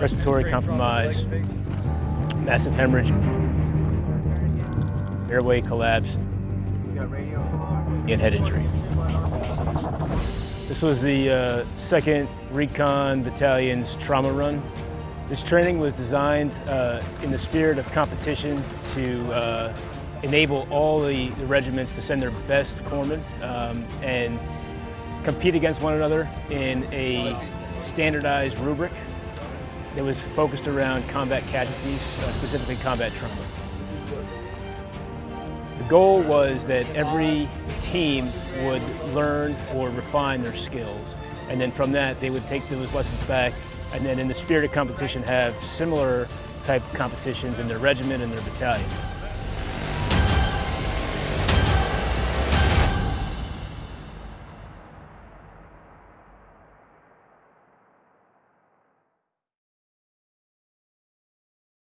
respiratory compromise, massive hemorrhage, airway collapse, and head injury. This was the uh, 2nd Recon Battalion's trauma run. This training was designed uh, in the spirit of competition to uh, enable all the, the, regiments to send their best corpsmen um, and compete against one another in a standardized rubric that was focused around combat casualties, uh, specifically combat trauma. The goal was that every team would learn or refine their skills. And then from that, they would take those lessons back and then in the spirit of competition have similar type competitions in their regiment and their battalion.